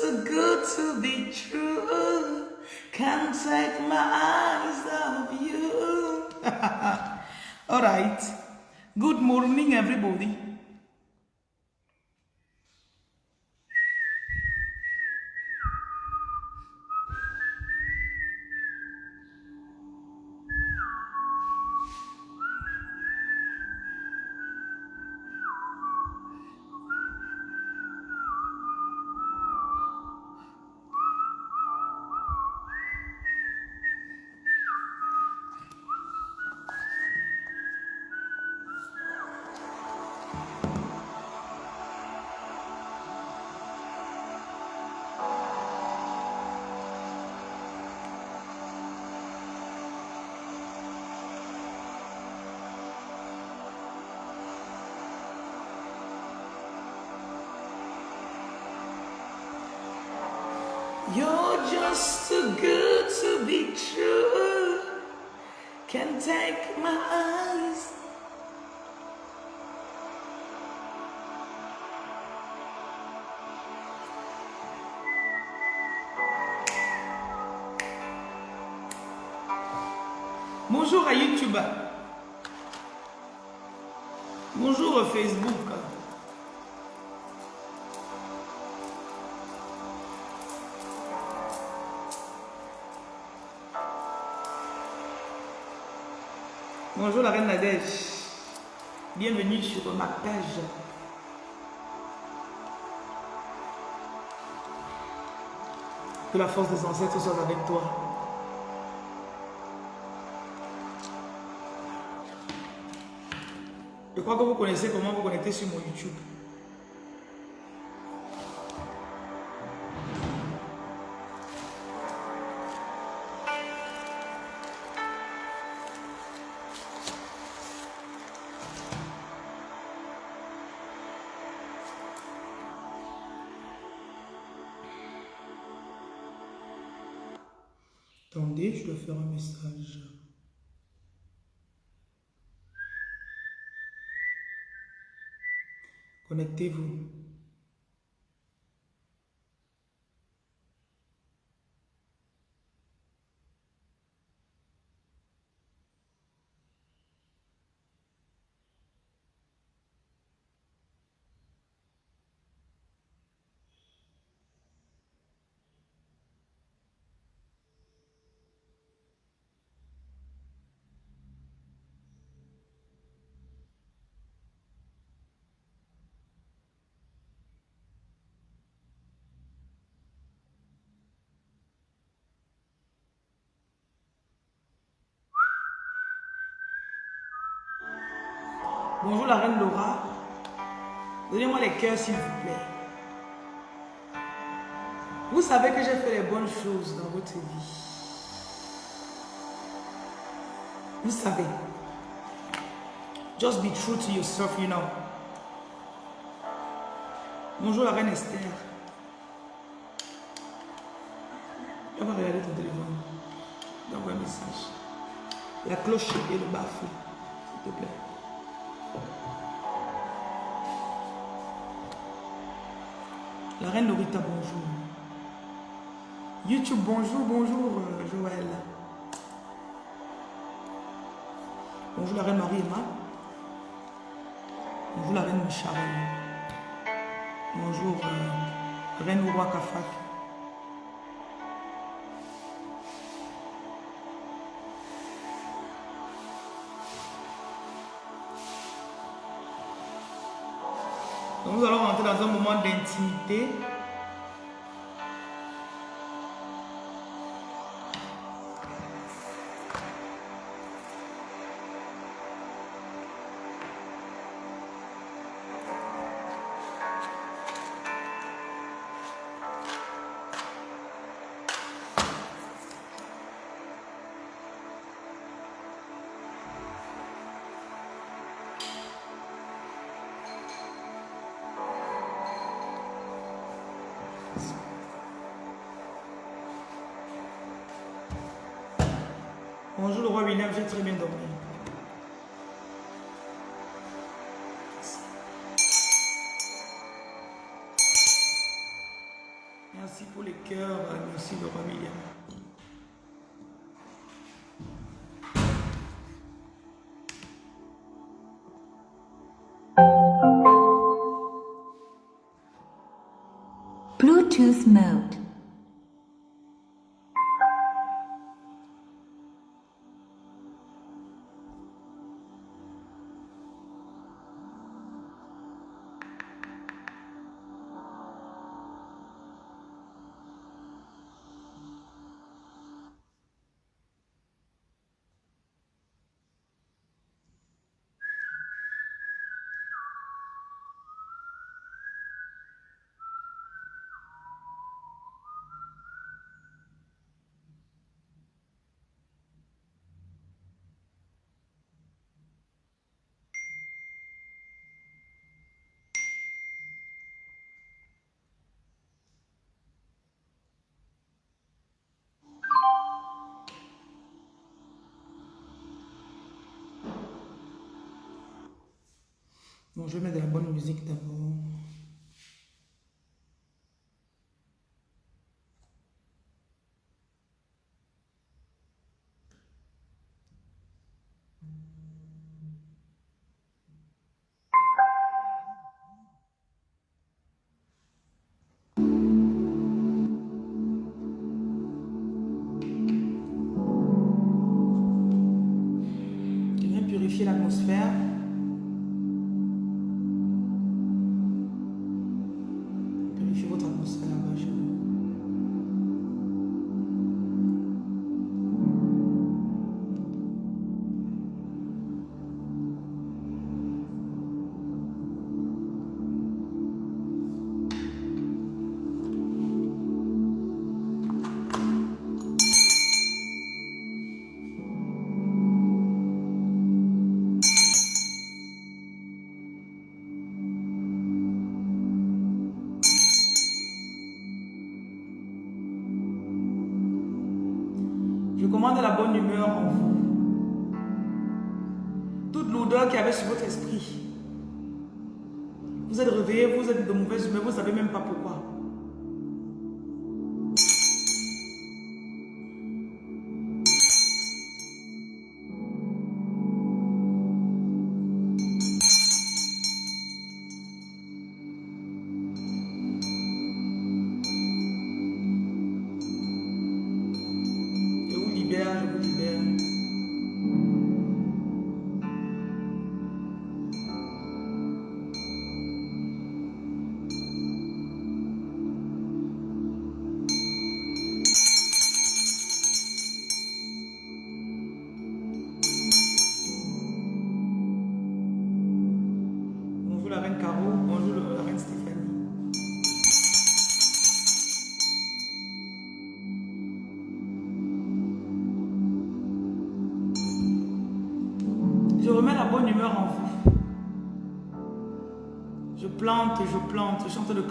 too good to be true. Can't take my eyes off you. All right. Good morning, everybody. Bonjour à YouTube. Bonjour Facebook. Bonjour la reine Nadège. Bienvenue sur ma page. Que la force des ancêtres soit avec toi. Je crois que vous connaissez comment vous connecter sur mon YouTube. Attendez, je dois faire un message. Connectez-vous. Bonjour la reine Laura. Donnez-moi les cœurs s'il vous plaît. Vous savez que j'ai fait les bonnes choses dans votre vie. Vous savez. Just be true to yourself, you know. Bonjour la reine Esther. On va regarder ton téléphone. D'envoyer un message. La cloche et le bafou, s'il te plaît. La reine Norita, bonjour. YouTube, bonjour, bonjour, euh, Joël. Bonjour la reine Marie-Emma. Bonjour la reine Sharon. Bonjour, euh, reine Roi Kafak. Un moment d'intimité. Bonjour le roi William, j'ai très bien dormi. Merci pour les cœurs, merci le roi William. Bluetooth mode. Je vais mettre de la bonne musique d'abord.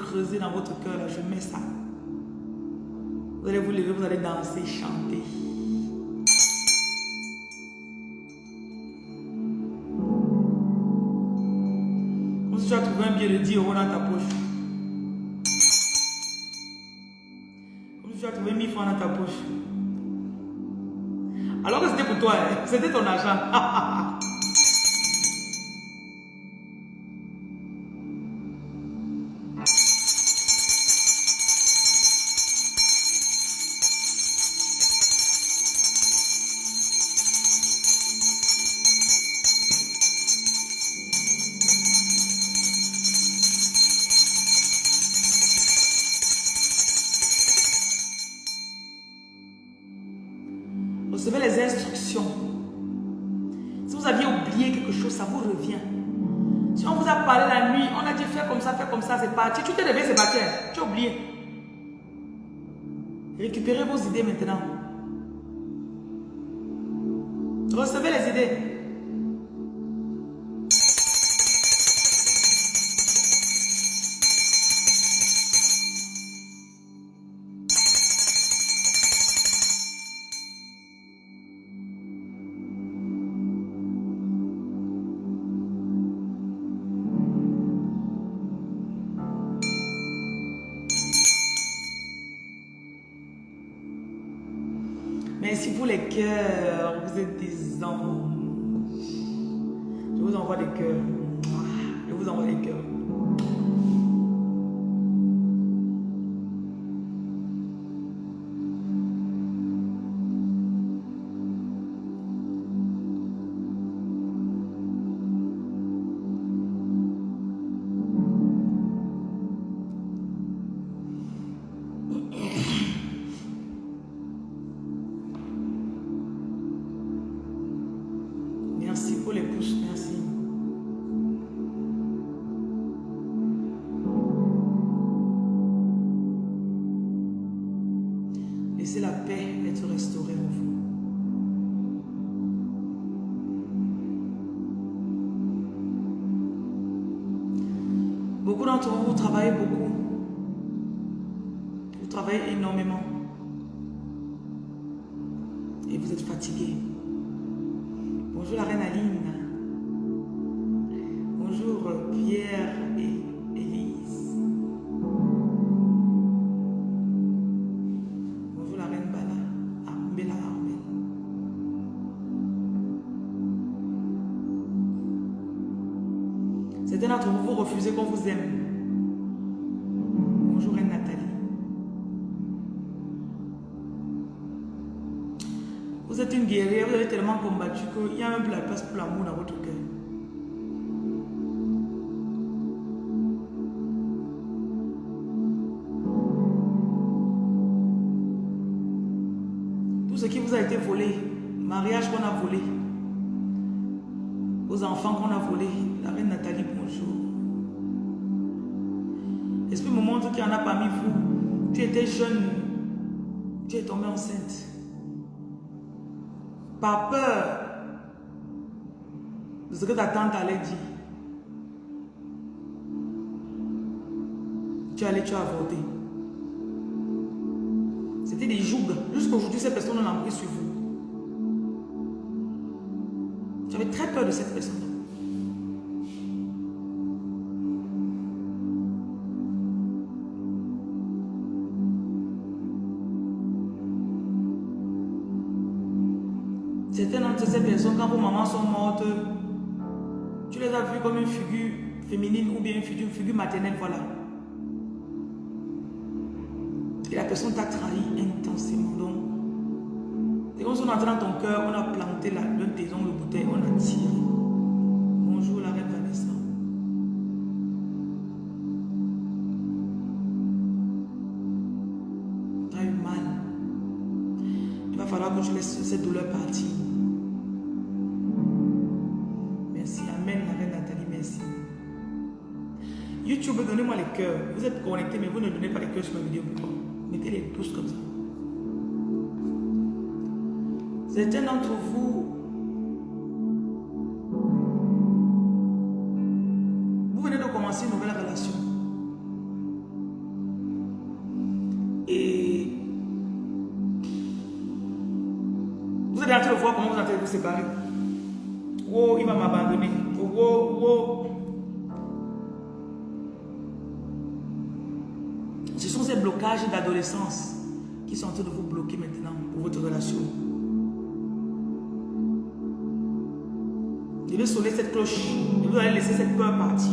Creuser dans votre cœur. Je mets ça. Vous allez vous lever, vous allez danser, chanter. Comme si tu as trouvé un billet de 10 euros dans ta poche. Comme si tu as trouvé 1000 francs dans ta poche. Alors que c'était pour toi, hein. c'était ton argent. Si vous aviez oublié quelque chose, ça vous revient. Si on vous a parlé la nuit, on a dit fais comme ça, fais comme ça, c'est parti. Tu t'es levé, c'est parti. Tu as oublié. Récupérez vos idées maintenant. Recevez les idées. Travaillez énormément. Et vous êtes fatigué. Bonjour la reine Aline. Qu'il y a même plus la place pour l'amour dans votre cœur. Tout ce qui vous a été volé, mariage qu'on a volé, aux enfants qu'on a volé, la reine Nathalie, bonjour. L'esprit me montre qu'il y en a parmi vous. Tu étais jeune, tu es tombée enceinte par peur ce que ta tante allait dire. Tu allais, tu as avorté. C'était des jougs. Jusqu'aujourd'hui, cette personne a pris sur vous. Tu avais très peur de cette personne. Tu les as vues comme une figure féminine ou bien une figure, une figure maternelle, voilà. Et la personne t'a trahi intensément. Donc, c'est comme si on dans ton cœur, on a planté la, le taison, le bouteille, on a tiré. Bonjour la reine Vanessa. Tu as eu mal. Il va falloir que tu laisses cette douleur partir. Vous êtes connectés, mais vous ne donnez pas les cœurs sur ma vidéo. Mettez les pouces comme ça. Certains d'entre vous, vous venez de commencer une nouvelle relation. Et vous êtes en train de voir comment vous êtes en vous séparer. D'adolescence qui sont en train de vous bloquer maintenant pour votre relation. Je vais sonner cette cloche vous allez laisser cette peur partir.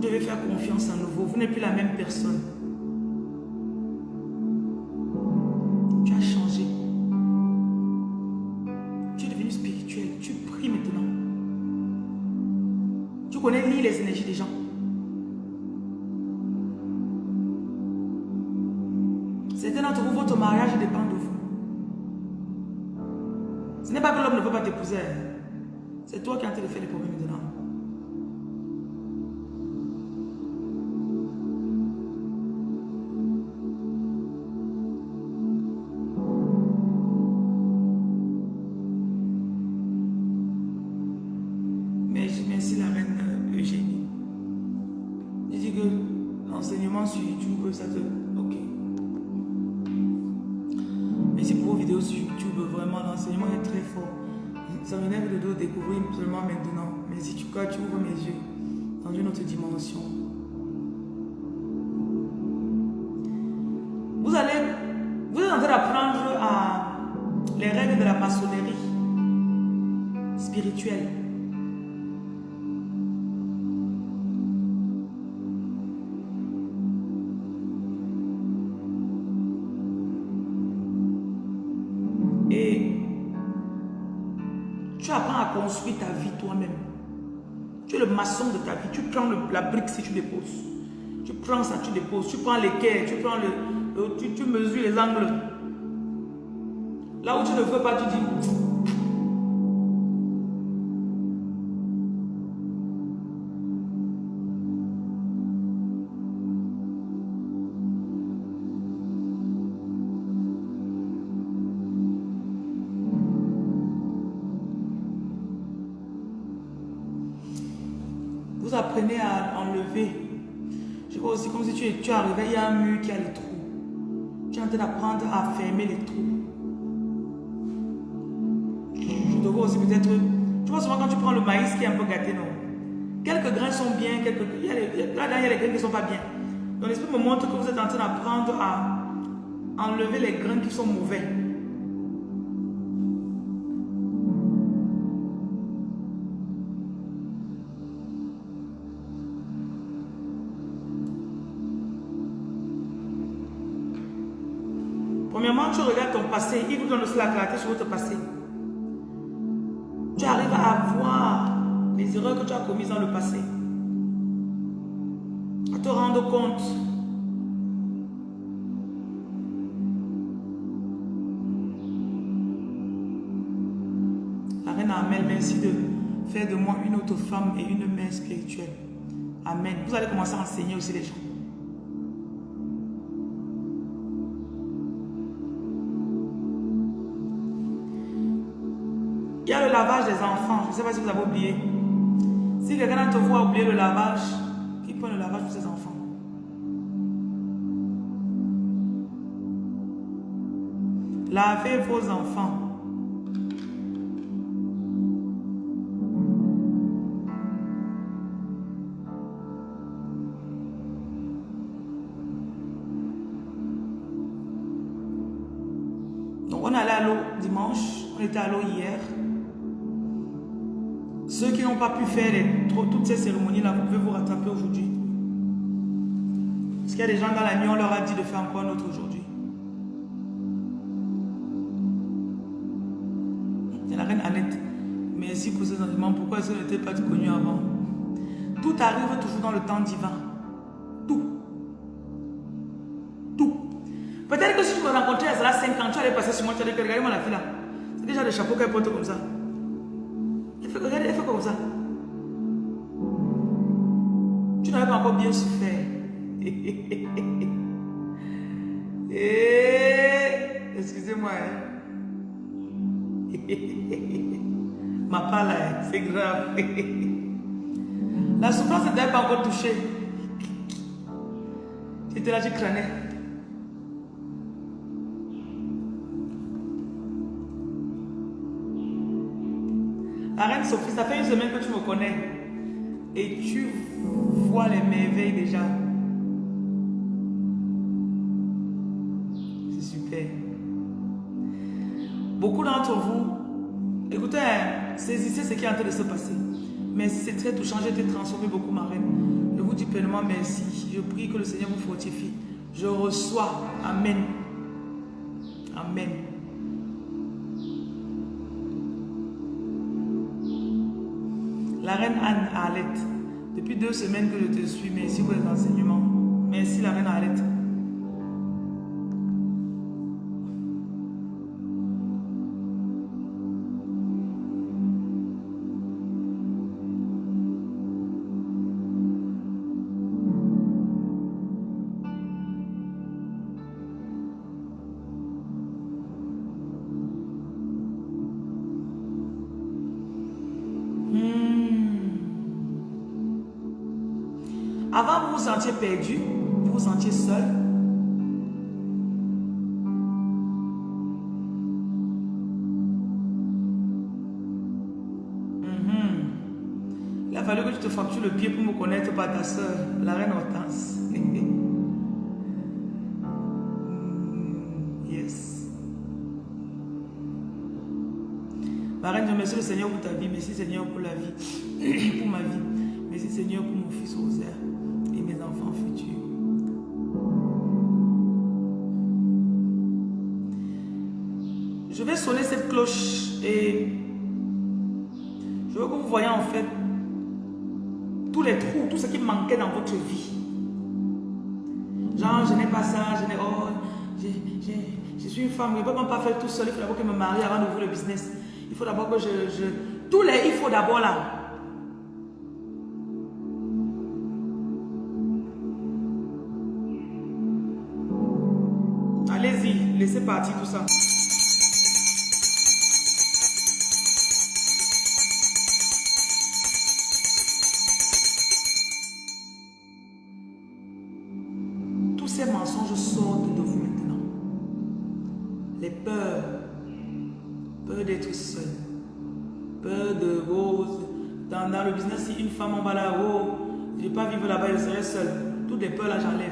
Vous devez faire confiance en nouveau. Vous n'êtes plus la même personne. Tu as changé. Tu es devenu spirituel. Tu pries maintenant. Tu connais lire les énergies des gens. Brique si tu déposes. Tu prends ça, tu déposes. Tu prends quais, tu prends le, tu, tu mesures les angles. Là où tu ne veux pas, tu dis, il y a un mur qui a les trous. Tu es en train d'apprendre à fermer les trous. Je te vois aussi peut-être... Tu vois souvent quand tu prends le maïs qui est un peu gâté, non? Quelques grains sont bien, quelques... Il y a les, là, il y a les grains qui ne sont pas bien. Donc l'esprit me montre que vous êtes en train d'apprendre à enlever les grains qui sont mauvais. Passé, il vous donne aussi la clarté sur votre passé. Tu arrives à voir les erreurs que tu as commises dans le passé. À te rendre compte. La reine Amel, merci de faire de moi une autre femme et une mère spirituelle. Amen. Vous allez commencer à enseigner aussi les gens. Je ne sais pas si vous avez oublié. Si quelqu'un vous a oublié le lavage, qui prend le lavage pour ses enfants? Lavez vos enfants. Donc on allait à l'eau dimanche, on était à l'eau hier. Ceux qui n'ont pas pu faire toutes ces cérémonies-là, vous pouvez vous rattraper aujourd'hui. Parce qu'il y a des gens dans la nuit, on leur a dit de faire encore un autre aujourd'hui. C'est la reine Annette. Merci pour ces enseignements. Pourquoi ce n'était pas connu avant? Tout arrive toujours dans le temps divin. Tout. Tout. Peut-être que si tu me rencontrais à cela 5 ans, tu allais passer sur moi, tu allais dire, regardez-moi la fille là. C'est déjà des chapeaux qu'elle porte comme ça. Ça. Tu n'avais pas encore bien souffert. Eh, excusez-moi. Hein. Ma parole, c'est grave. La souffrance ne t'avait pas encore touché. Tu étais là, tu crânais. La reine Sophie, ça fait une semaine que tu me connais. Et tu vois les merveilles déjà. C'est super. Beaucoup d'entre vous, écoutez, hein, saisissez ce qui est en train de se passer. Mais c'est très touchant, j'ai été transformé beaucoup, ma reine. Je vous dis pleinement merci. Je prie que le Seigneur vous fortifie. Je reçois. Amen. Amen. La reine Anne Arlette, depuis deux semaines que je te suis, merci pour les enseignements. Merci la reine Arlette. Perdu, vous vous sentiez seul. Mhm. Il a fallu que tu te fractures le pied pour me connaître par ta soeur, la reine Hortense. yes. Ma reine, je remercie le Seigneur pour ta vie. Merci Seigneur pour la vie, pour ma vie. Merci Seigneur pour mon fils Rosaire enfants futurs. Je vais sonner cette cloche et je veux que vous voyez en fait tous les trous, tout ce qui manquait dans votre vie. Genre, je n'ai pas ça, je n'ai... Oh, je suis une femme, je ne peux pas faire tout seul. Il faut d'abord que je me marie avant d'ouvrir le business. Il faut d'abord que je, je... Tous les il faut d'abord là. Tout ça. Tous ces mensonges sortent de vous maintenant. Les peurs, peur d'être seul, peur de rose. Dans, le business, si une femme en va là, oh, je ne vais pas vivre là-bas, je serai seul. Toutes les peurs là, j'enlève.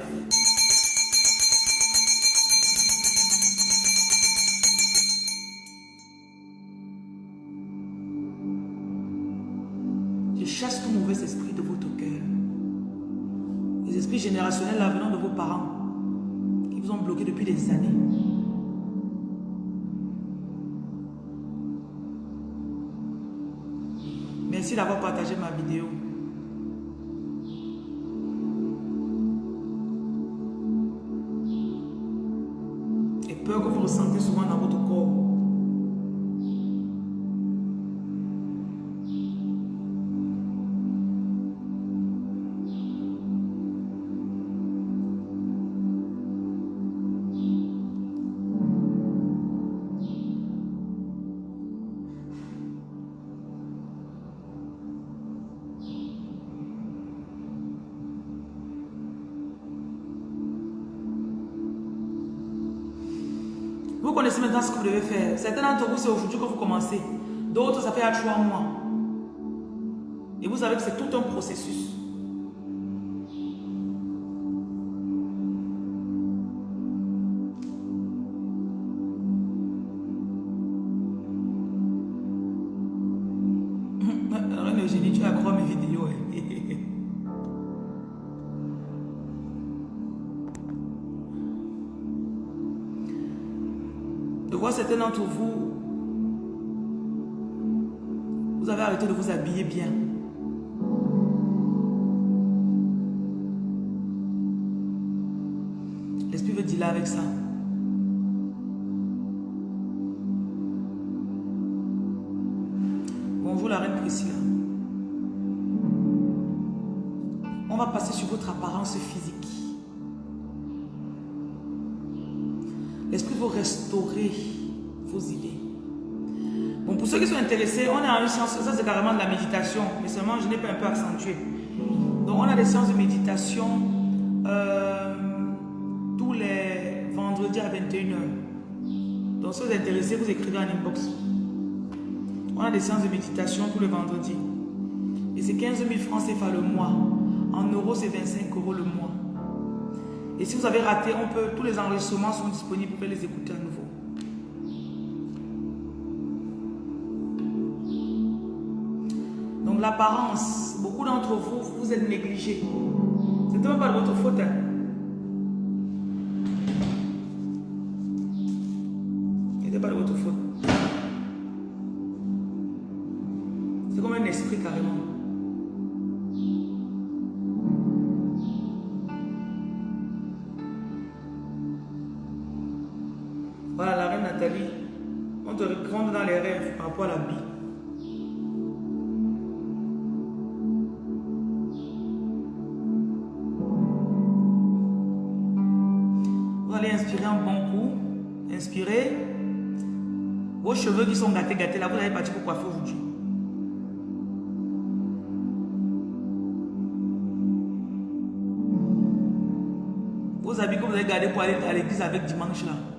Vous connaissez maintenant ce que vous devez faire. Certains d'entre vous, c'est aujourd'hui que vous commencez. D'autres, ça fait à trois mois. Et vous savez que c'est tout un processus. Mais seulement je n'ai pas un peu accentué. Donc on a des séances de méditation euh, tous les vendredis à 21h. Donc si vous êtes intéressés, vous écrivez en inbox. On a des séances de méditation tous les vendredis. Et c'est 15 000 francs CFA le mois. En euros, c'est 25 euros le mois. Et si vous avez raté, on peut, tous les enregistrements sont disponibles, pouvez les écouter à nouveau. L'apparence, beaucoup d'entre vous, vous êtes négligés. C'est même pas de votre faute. hein. Gâtés, là, vous allez partir pour coiffer aujourd'hui. vous avez gardé pour aller à l'église avec dimanche là.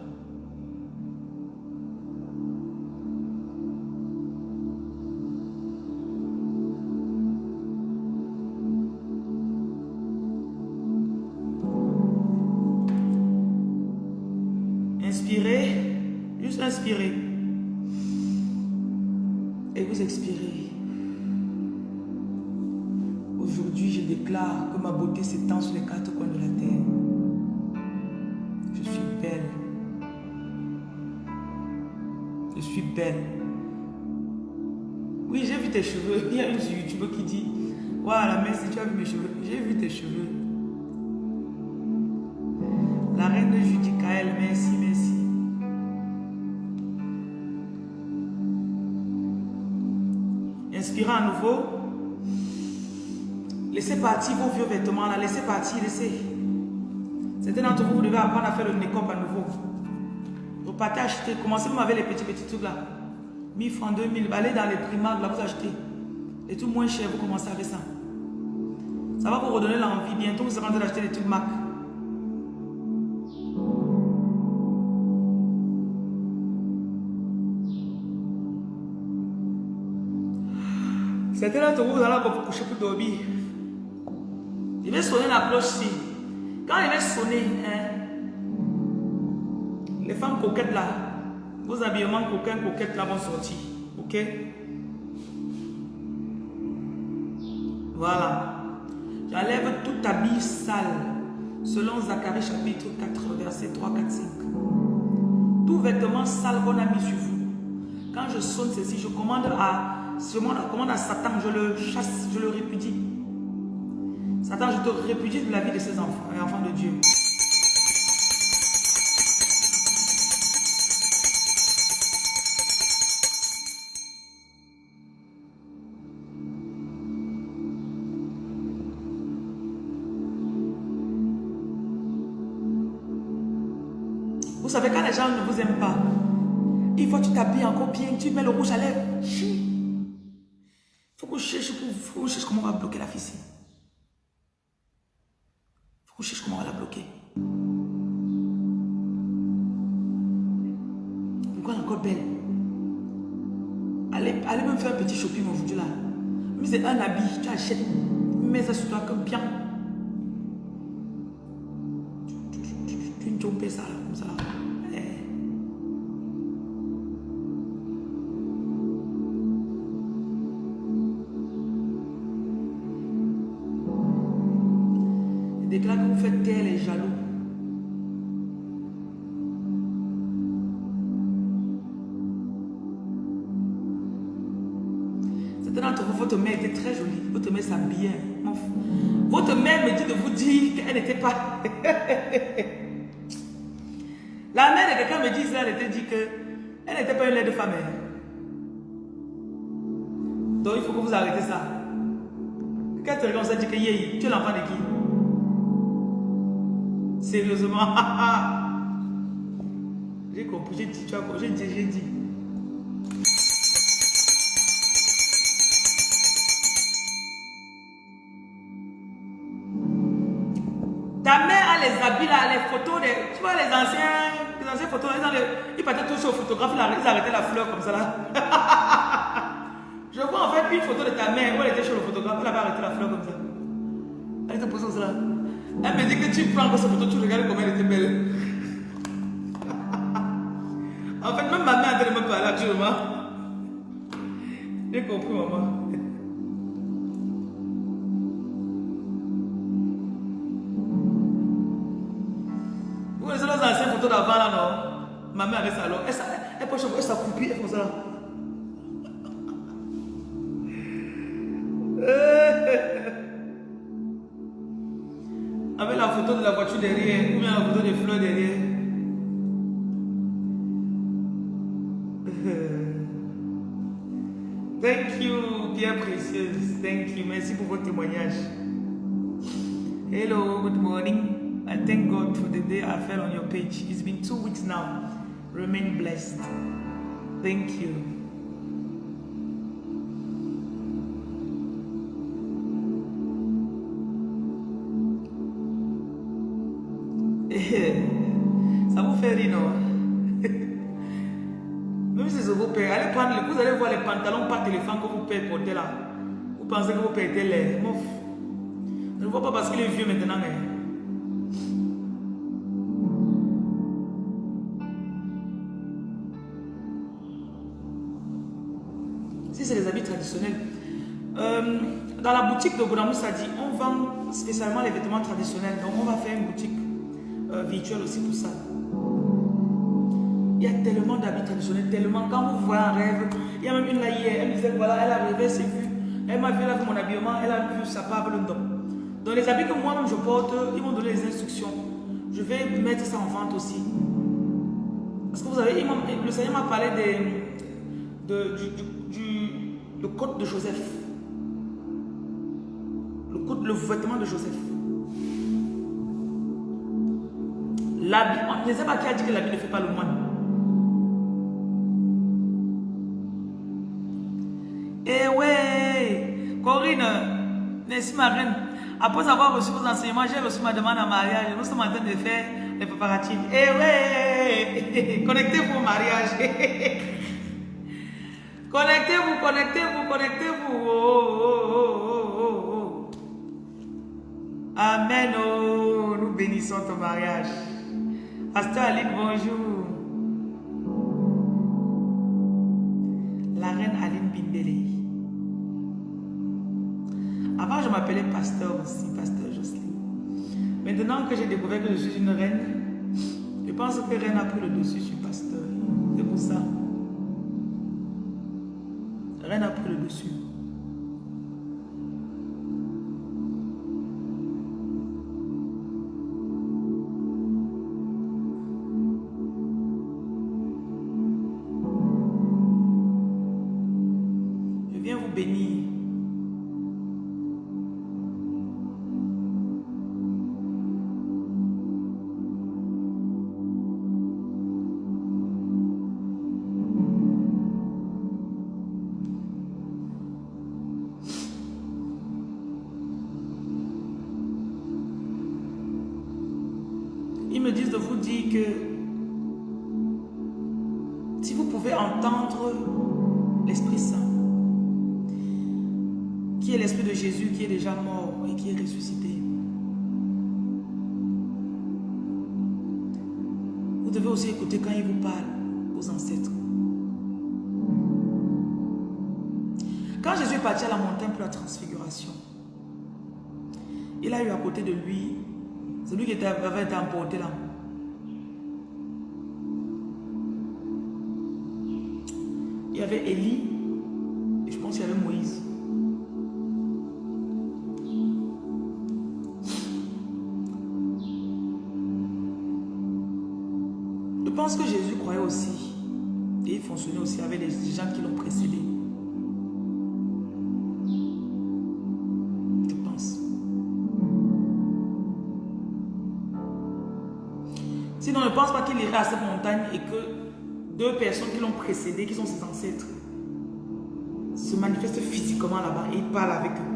Cheveux. Il y a une sur YouTube qui dit Voilà, merci, tu as vu mes cheveux. J'ai vu tes cheveux. La reine de Judicaël, merci, merci. Inspirez à nouveau. Laissez partir vos vieux vêtements là. Laissez partir, laissez. Certains d'entre vous, vous devez apprendre à faire le make-up à nouveau. Vous partez acheter. Commencez même avec les petits petits trucs là. 1000 francs, 2000. Allez dans les primaires là, vous achetez. Les trucs moins chers, vous commencez avec ça. Ça va vous redonner l'envie. Bientôt, vous serez en train d'acheter des trucs Mac. Certains d'entre vous, vous allez vous coucher pour dormir. Il va sonner la cloche ici. Quand il va sonner, hein, les femmes coquettes là, vos habillements coquins, coquettes là vont sortir. Ok? Voilà. J'enlève tout habit sale. Selon Zacharie chapitre 4, verset 3, 4, 5. Tout vêtement sale qu'on a mis sur vous. Quand je sonne ceci, je commande à, je commande à Satan, je le chasse, je le répudie. Satan, je te répudie de la vie de ces enfants, les enfants de Dieu. Pas, il faut que tu t'habilles encore bien, tu mets le rouge à lèvres. Il faut que je cherche, faut cherche comment on va bloquer la fille. Il faut je cherche comment on va la bloquer. Pourquoi est encore belle allez, allez même faire un petit shopping aujourd'hui là. Mais c'est un habit, tu achètes, mets ça sur toi comme bien. Tu, tu, tu, ça là, comme ça. Eh. Votre mère était très jolie. Votre mère s'habillait. Votre mère me dit de vous dire qu'elle n'était pas... La mère de quelqu'un me disait, elle était dit que elle n'était pas une laide de femme. hein. Donc il faut que vous arrêtez ça. Quand tu regardes ça, dit que tu es l'enfant de qui? Sérieusement. j'ai compris, j'ai dit, tu as compris, j'ai dit, j'ai dit. Les photos, des, tu vois les anciens, les anciennes photos, ils, les- partaient tous au photographe, ils arrêtaient la fleur comme ça là. Je vois en fait une photo de ta mère, où elle était chez le photographe, elle avait arrêté la fleur comme ça. Elle était posée comme ça là. Elle me dit que tu prends cette photo, tu regardes comment elle était belle. en fait, même ma mère a me parler actuellement. J'ai compris, maman. Là, non? Ma mère ça alors. Elle, elle, elle elle s'accroupit, elle fait ça. Avec la photo de la voiture derrière, ou bien la photo des fleurs derrière. Thank you, Pierre Précieuse. Thank you. Merci pour votre témoignage. Hello, good morning. I thank God for the day I fell on your page. It's been two weeks now. Remain blessed. Thank you. Ça vous fait rire, non? Même si c'est vos pères, allez prendre, vous allez voir les pantalons par téléphone que vos pères portaient là. Vous pensez que étaient les mouf. Je ne vois pas parce qu'il est vieux maintenant. Mais... c'est les habits traditionnels. Euh, dans la boutique de Bonamou, ça dit on vend spécialement les vêtements traditionnels. Donc on va faire une boutique euh, virtuelle aussi pour ça. Il y a tellement d'habits traditionnels, tellement. Quand vous voyez un rêve, il y a même une là hier, elle me disait voilà, elle a rêvé, elle s'est vue. Elle m'a vu là mon habillement, elle a vu sa part le don. Donc les habits que moi-même je porte, ils m'ont donné les instructions. Je vais mettre ça en vente aussi. Parce que vous savez, le Seigneur m'a parlé des, de, du- le code de Joseph. Le code, le vêtement de Joseph. L'habit, on ne sait pas qui a dit que l'habit ne fait pas le moine. Eh ouais, Corinne, merci ma reine. Après avoir reçu vos enseignements, j'ai reçu ma demande en mariage. Nous sommes en train de faire les préparatifs. Eh ouais, connectez-vous au mariage. connectez-vous, connectez-vous, connectez-vous. Oh, oh, oh, oh. Amen. Oh, nous bénissons ton mariage. Pasteur Aline, bonjour. La reine Aline Bindele. Avant, je m'appelais pasteur aussi, pasteur Jocelyne. Maintenant que j'ai découvert que je suis une reine, je pense que reine a pris le dessus sur pasteur. C'est pour ça. Reine a pris le dessus. Que si vous pouvez entendre l'Esprit Saint, qui est l'Esprit de Jésus qui est déjà mort et qui est ressuscité, vous devez aussi écouter quand il vous parle aux ancêtres. Quand Jésus est parti à la montagne pour la transfiguration, il a eu à côté de lui celui qui avait été emporté là. Il y avait Élie et je pense qu'il y avait Moïse. Je pense que Jésus croyait aussi et il fonctionnait aussi avec les gens qui l'ont précédé. Je pense. Sinon, ne pense pas qu'il irait à cette montagne et que deux personnes qui l'ont précédé, qui sont ses ancêtres, se manifestent physiquement là-bas et il parle avec eux.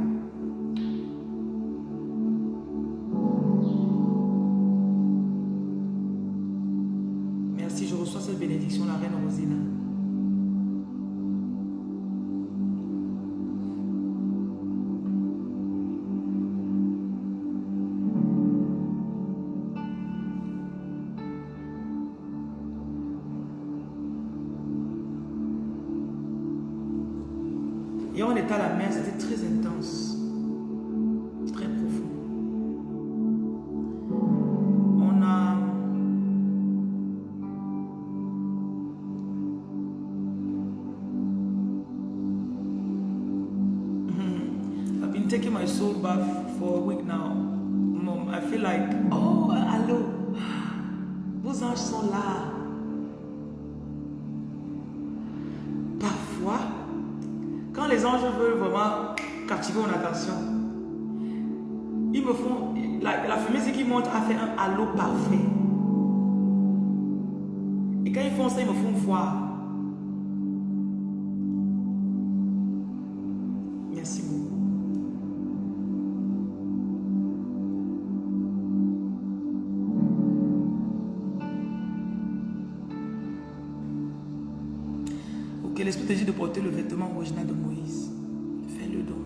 Et on était à la mer, c'était très intense, le vêtement original de Moïse. Fais-le donc.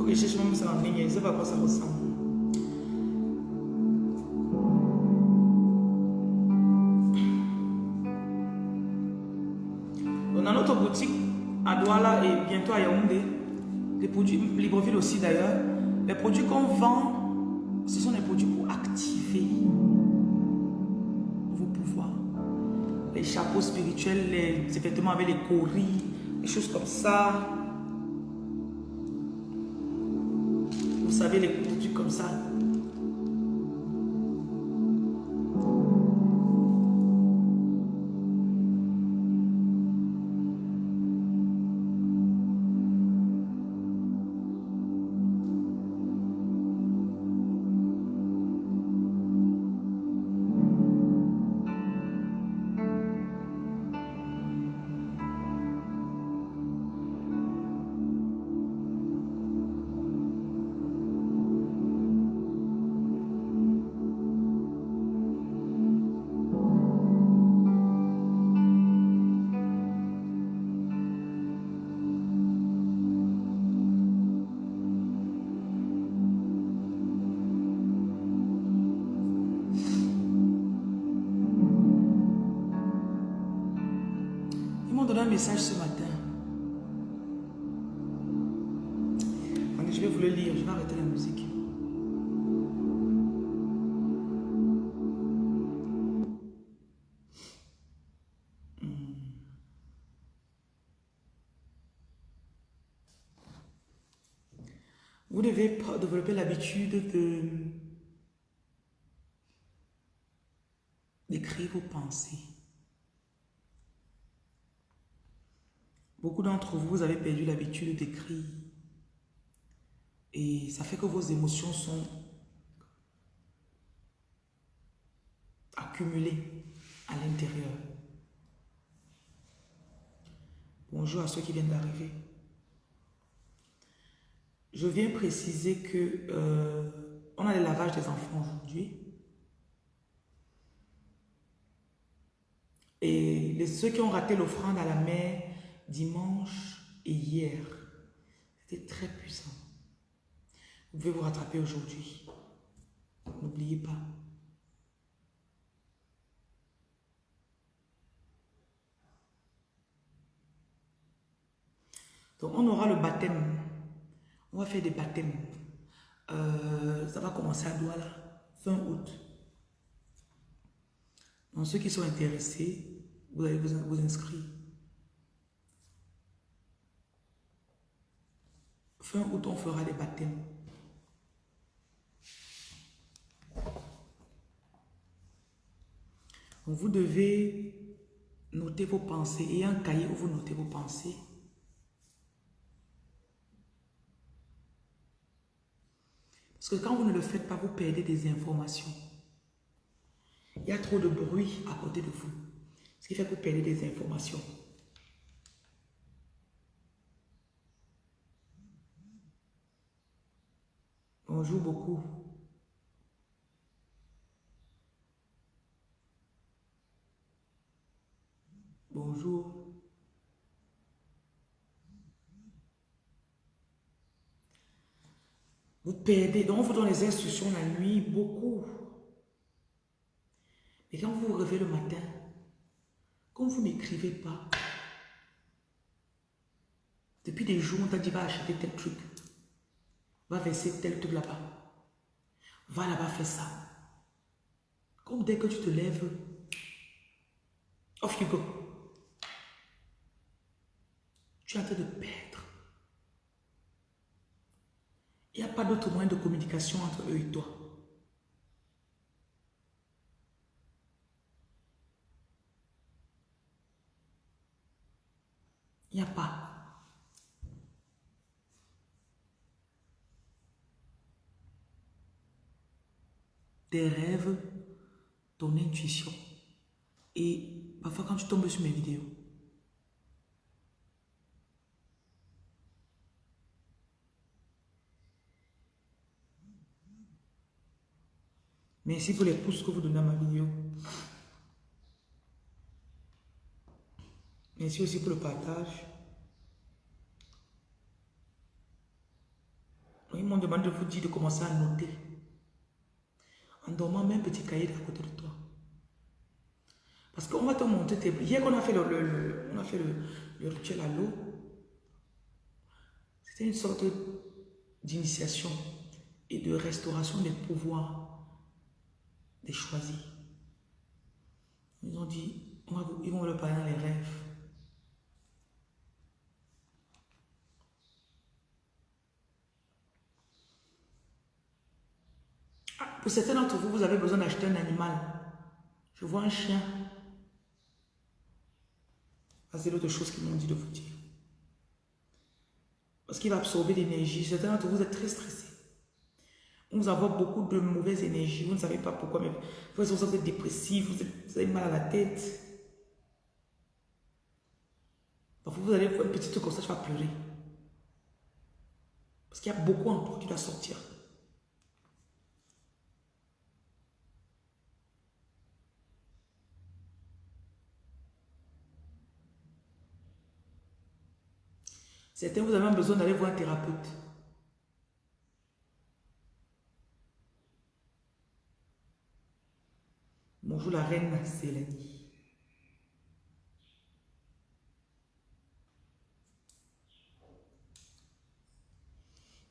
Ok, je cherche même ça ligne, je sais pas à quoi ça ressemble. On a notre boutique à Douala et bientôt à Yaoundé. Les produits, Libreville aussi d'ailleurs. Les produits qu'on vend, ce sont des produits pour activer Les chapeaux spirituels, les, vêtements avec les coris, des choses comme ça. Vous savez, les produits comme ça. L'habitude de d'écrire vos pensées. Beaucoup d'entre vous, vous avez perdu l'habitude d'écrire. Et ça fait que vos émotions sont accumulées à l'intérieur. Bonjour à ceux qui viennent d'arriver. Je viens préciser que euh, on a le lavage des enfants aujourd'hui. Et les, ceux qui ont raté l'offrande à la mer dimanche et hier, c'était très puissant. Vous pouvez vous rattraper aujourd'hui. N'oubliez pas. Donc on aura le baptême. On va faire des baptêmes. Euh, ça va commencer à Douala, fin août. Donc ceux qui sont intéressés, vous allez vous, inscrire. Fin août, on fera des baptêmes. Vous devez noter vos pensées et un cahier où vous notez vos pensées. Parce que quand vous ne le faites pas, vous perdez des informations. Il y a trop de bruit à côté de vous. Ce qui fait que vous perdez des informations. Bonjour beaucoup. Bonjour. Vous perdez, donc on vous donne les instructions la nuit, beaucoup. Mais quand vous vous réveillez le matin, comme vous n'écrivez pas, depuis des jours, on t'a dit va acheter tel truc, va verser tel truc là-bas, va là-bas faire ça. Comme dès que tu te lèves, off you go. Tu es en train de perdre. Il n'y a pas d'autre moyen de communication entre eux et toi. Il n'y a pas. Tes rêves, ton intuition. Et parfois quand tu tombes sur mes vidéos, Merci pour les pouces que vous donnez à ma vidéo. Merci aussi pour le partage. Ils m'ont demandé de vous dire de commencer à noter. En dormant, même un petit cahier à côté de toi. Parce qu'on va te montrer tes... Hier qu'on a fait le, on a fait le, rituel à l'eau, c'était une sorte d'initiation et de restauration des pouvoirs des choisis. Ils ont dit, ils vont leur parler dans les rêves. Ah, pour certains d'entre vous, vous avez besoin d'acheter un animal. Je vois un chien. C'est l'autre chose qu'ils m'ont dit de vous dire. Parce qu'il va absorber l'énergie. Certains d'entre vous êtes très stressés. Vous avez beaucoup de mauvaises énergies. Vous ne savez pas pourquoi, mais vous êtes dépressif, vous, avez mal à la tête. Vous allez faire un petit truc comme ça, tu vas pleurer. Parce qu'il y a beaucoup en toi qui doit sortir. Certains, vous avez besoin d'aller voir un thérapeute. Bonjour la reine Célanie.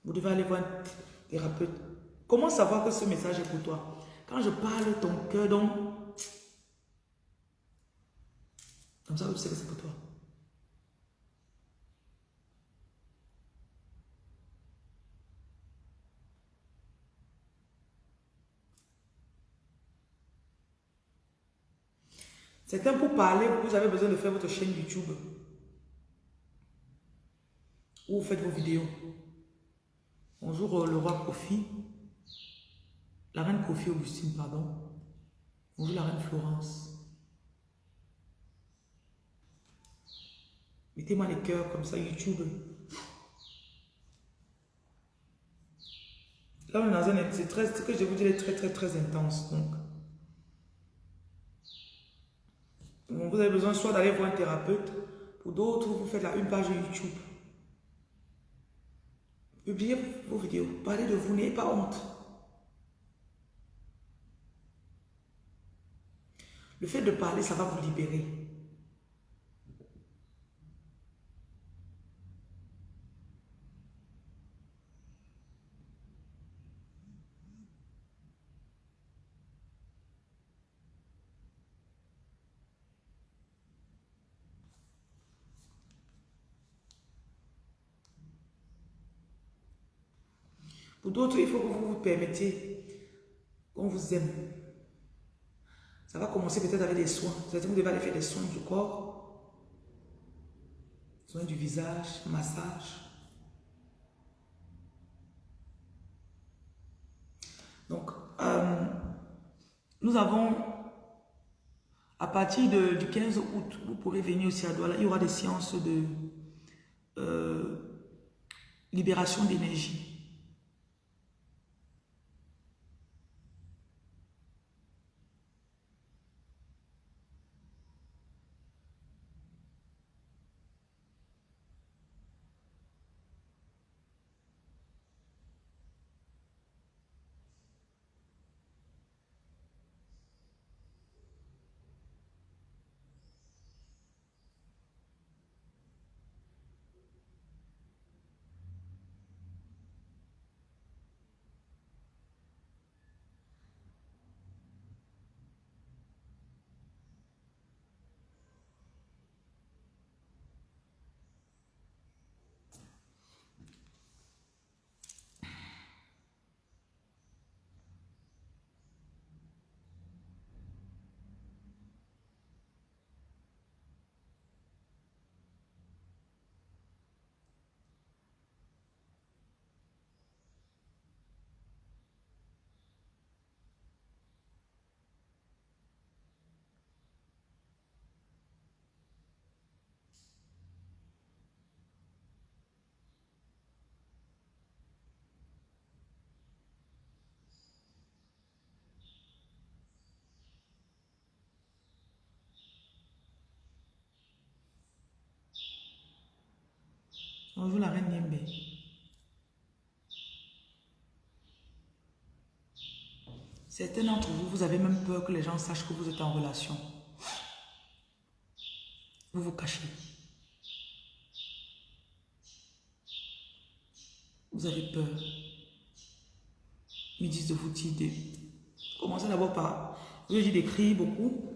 Vous devez aller voir un thérapeute. Comment savoir que ce message est pour toi? Quand je parle ton cœur, donc... Comme ça, vous savez que c'est pour toi. Certains, pour parler, vous avez besoin de faire votre chaîne YouTube. Ou vous faites vos vidéos. Bonjour euh, le roi Kofi. La reine Kofi Augustine, pardon. Bonjour la reine Florence. Mettez-moi les cœurs comme ça, YouTube. Là, on est dans un... C'est très... Ce que je vous dis est très, très, très intense. Donc, vous avez besoin soit d'aller voir un thérapeute, pour d'autres, vous faites là une page YouTube. Publiez vos vidéos, parlez de vous, n'ayez pas honte. Le fait de parler, ça va vous libérer. D'autres, il faut que vous vous permettiez qu'on vous aime. Ça va commencer peut-être avec des soins. Vous devez aller faire des soins du corps, soins du visage, massage. Donc, euh, nous avons, à partir du 15 août, vous pourrez venir aussi à Douala, il y aura des séances de euh, libération d'énergie. Bonjour la reine Niembe. Certains d'entre vous, vous avez même peur que les gens sachent que vous êtes en relation. Vous vous cachez. Vous avez peur. Ils disent de vous dire. Commencez d'abord par, je dis d'écrire beaucoup.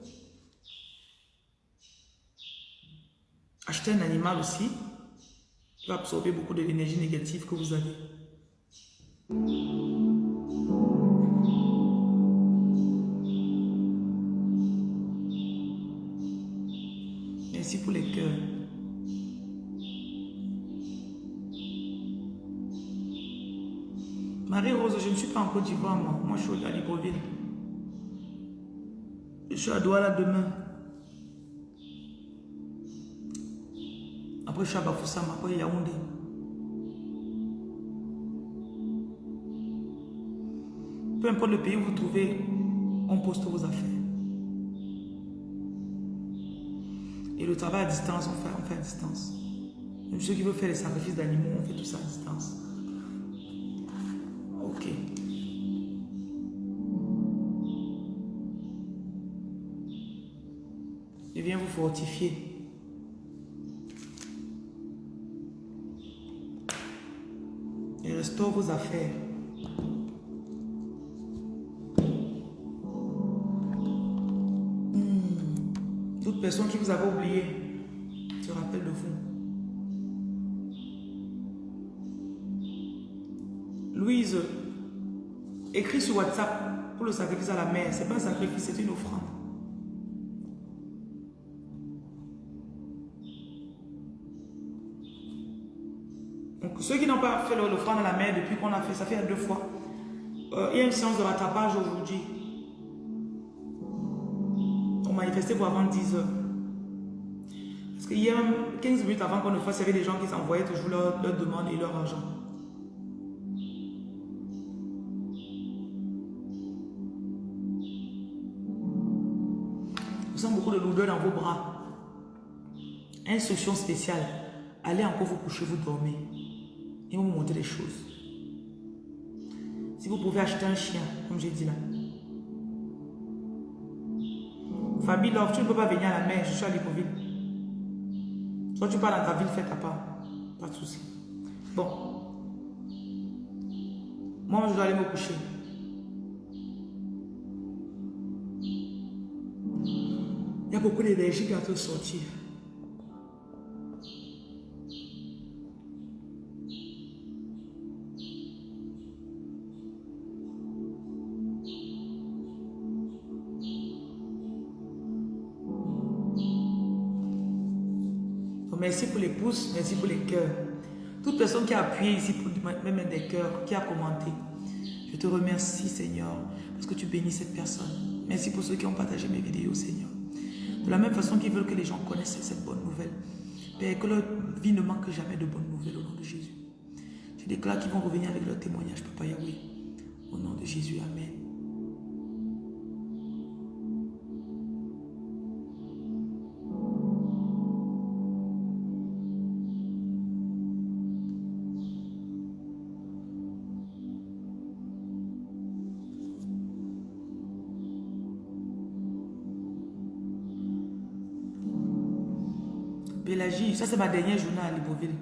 Achetez un animal aussi. Absorber beaucoup de l'énergie négative que vous avez. Merci pour les cœurs. Marie-Rose, je ne suis pas en Côte d'Ivoire, moi. Moi, je suis à Libreville. Je suis à Douala demain. Peu importe le pays où vous trouvez, on poste vos affaires. Et le travail à distance, on fait, fait à distance. Même ceux qui veulent faire les sacrifices d'animaux, on fait tout ça à distance. Ok. Je viens vous fortifier. Vos affaires. Hmm. Toute personne qui vous avait oublié se rappelle de vous. Louise, écris sur WhatsApp pour le sacrifice à la mère. C'est pas un sacrifice, c'est une offrande. Ceux qui n'ont pas fait l'offrande à la mère depuis qu'on a fait, ça fait deux fois. Euh, il y a une séance de rattrapage aujourd'hui. On manifestait pour avant 10 heures. Parce qu'il y a 15 minutes avant qu'on ne fasse, il y avait des gens qui s'envoyaient toujours leurs leur demandes et leur argent. Vous sentez beaucoup de lourdeur dans vos bras. Instruction spéciale. Allez encore vous coucher, vous dormez. Et vous montrer les choses. Si vous pouvez acheter un chien, comme j'ai dit là. Fabi Love, tu ne peux pas venir à la mer, je suis à Libreville. Soit tu pars dans ta ville, fais ta part. Pas de souci. Bon. Moi, je dois aller me coucher. Il y a beaucoup d'énergie qui va te sortir. Merci pour merci pour les cœurs. Toute personne qui a appuyé ici pour même des cœurs, qui a commenté, je te remercie Seigneur, parce que tu bénis cette personne. Merci pour ceux qui ont partagé mes vidéos Seigneur. De la même façon qu'ils veulent que les gens connaissent cette bonne nouvelle. Père, que leur vie ne manque jamais de bonnes nouvelles au nom de Jésus. Je déclare qu'ils vont revenir avec leur témoignage, Papa Yahweh. Au nom de Jésus, Amen. C'est ma dernière journée à Libreville.